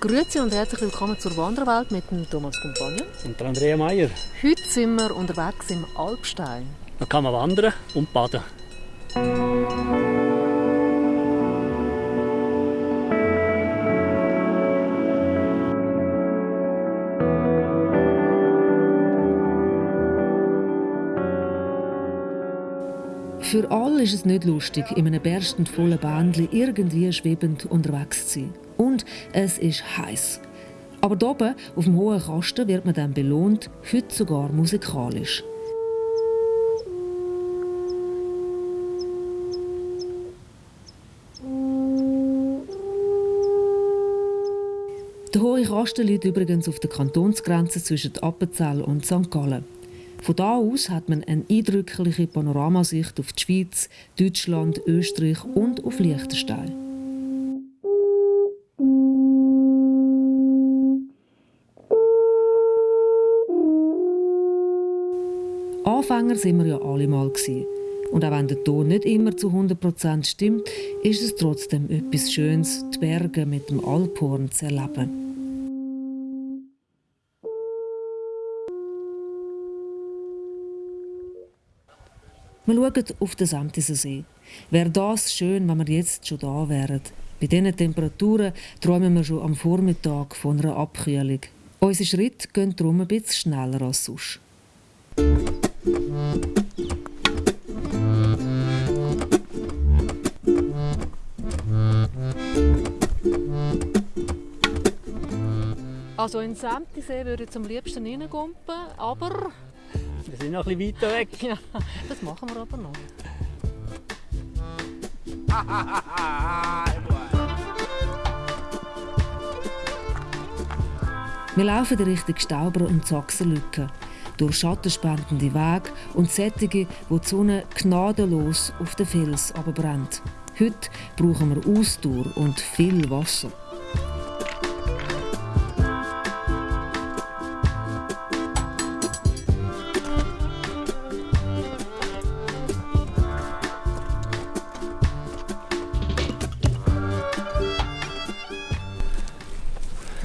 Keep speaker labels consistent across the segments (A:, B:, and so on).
A: Grüezi und herzlich willkommen zur Wanderwelt mit dem Thomas Compagnon.
B: Und der Andrea Meier.
A: Heute sind wir unterwegs im Alpstein.
B: Da kann man wandern und baden.
C: Für alle ist es nicht lustig, in einem berstend vollen Bändchen irgendwie schwebend unterwegs zu sein. Und es ist heiß. Aber hier oben, auf dem hohen Kasten, wird man dann belohnt, heute sogar musikalisch. Der hohe Kasten liegt übrigens auf der Kantonsgrenze zwischen Appenzell und St. Gallen. Von da aus hat man eine eindrückliche Panoramasicht auf die Schweiz, Deutschland, Österreich und auf Liechtenstein. Anfänger sind wir ja alle mal gewesen. Und auch wenn der Ton nicht immer zu 100% stimmt, ist es trotzdem etwas Schönes, die Berge mit dem Alphorn zu erleben. Wir schauen auf den Samtiser See. Wäre das schön, wenn wir jetzt schon da wären. Bei diesen Temperaturen träumen wir schon am Vormittag von einer Abkühlung. Unsere Schritte gehen darum ein bisschen schneller als sonst.
A: Also in Samtisee würde ich zum liebsten reingumpen, aber
B: wir sind noch ein bisschen weiter weg.
A: Ja, das machen wir aber noch.
C: wir laufen in Richtung Stauber und Sachsenlücke, durch schattenspendende Wege und Sättige, wo die Sonne gnadenlos auf den Fels brennt. Heute brauchen wir Ausdauer und viel Wasser.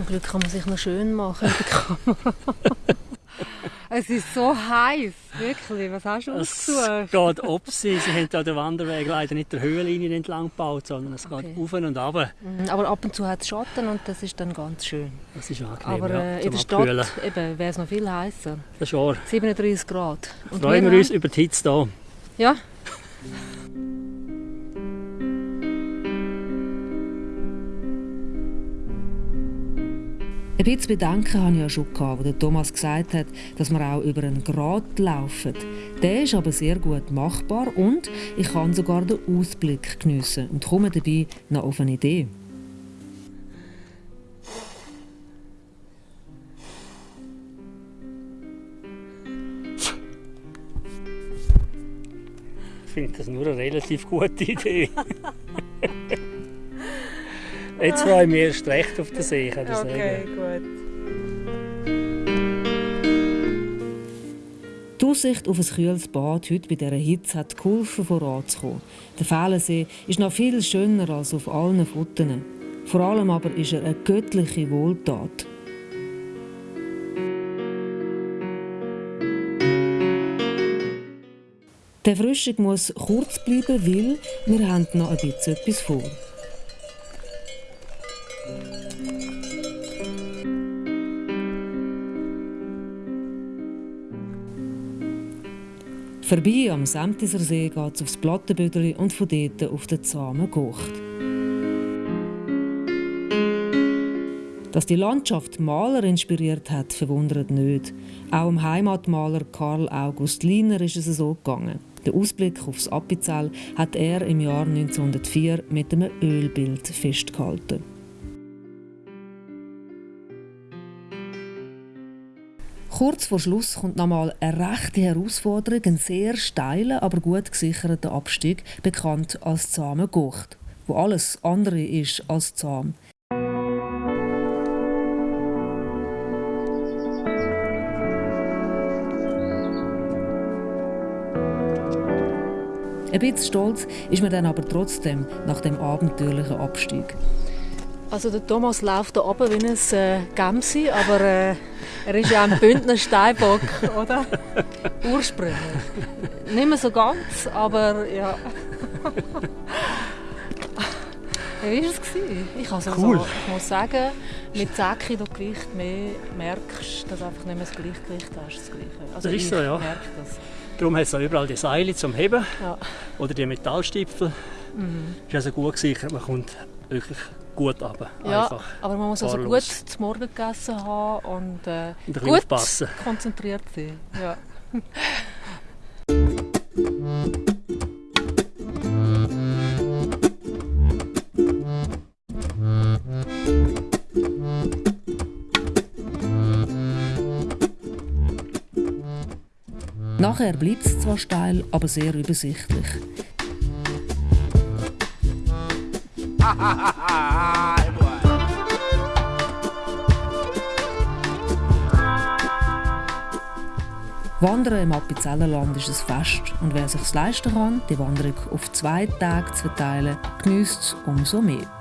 A: Glück kann man sich noch schön machen in der Kamera. es ist so heiß, wirklich. Was hast du ausgesucht?
B: Es geht ob sie. Sie haben den Wanderweg leider nicht der Höhenlinie entlang gebaut, sondern es okay. geht auf und ab.
A: Mhm, aber ab und zu hat es Schatten und das ist dann ganz schön.
B: Das ist angenehm,
A: Aber äh,
B: ja,
A: in der Stadt wäre es noch viel heißer.
B: Das ist wahr.
A: 37 Grad.
B: Und Freuen wir uns über die Hitze hier.
A: Ja.
C: Ein bisschen Bedenken hatte ich ja schon, als der Thomas gesagt hat, dass wir auch über einen Grat laufen. Der ist aber sehr gut machbar und ich kann sogar den Ausblick geniessen und komme dabei noch auf eine Idee.
B: Ich finde das nur eine relativ gute Idee. Jetzt freue ich mich erst recht auf den See, kann ich
A: okay, gut.
C: Die Aussicht auf ein kühles Bad heute bei dieser Hitze hat geholfen, voranzukommen. Der Fählensee ist noch viel schöner als auf allen Fotos. Vor allem aber ist er eine göttliche Wohltat. Der Frühstück muss kurz bleiben, weil wir haben noch ein bisschen etwas vor. Vorbei am Samtiser See geht es aufs Plattenbüdeli und von dort auf den zahmen Gucht. Dass die Landschaft Maler inspiriert hat, verwundert nicht. Auch dem Heimatmaler Karl August Liner ist es so gegangen. Den Ausblick aufs Appenzell hat er im Jahr 1904 mit einem Ölbild festgehalten. Kurz vor Schluss kommt nochmal eine rechte Herausforderung, ein sehr steiler, aber gut gesicherter Abstieg, bekannt als zahme Gucht, wo alles andere ist als zahm. Ein bisschen stolz ist man dann aber trotzdem nach dem abenteuerlichen Abstieg.
A: Also der Thomas läuft da oben wie ein äh, Gemsi, aber äh, er ist ja ein Bündner Steinbock, oder? Ursprünglich. Nicht mehr so ganz, aber ja. wie war es? Ich, also
B: cool.
A: so, ich muss sagen, mit 10 Kilo Gewicht mehr merkst du, dass du einfach nicht mehr das Gleichgewicht hast. Das, Gleiche. Also
B: das ist so, ja. Darum hat es überall die Seile zum Heben
A: ja.
B: oder die Metallstipfel.
A: Mhm.
B: Ist also gut gesichert, man kommt wirklich gut runter.
A: Ja,
B: Einfach
A: aber man muss also gut zum Morgen gegessen haben und, äh,
B: und
A: gut
B: aufpassen.
A: konzentriert sein. Ja.
C: Nachher bleibt es zwar steil, aber sehr übersichtlich. Wandern im Appenzellerland ist ein Fest und wer sich leisten kann, die Wanderung auf zwei Tage zu verteilen, genießt es umso mehr.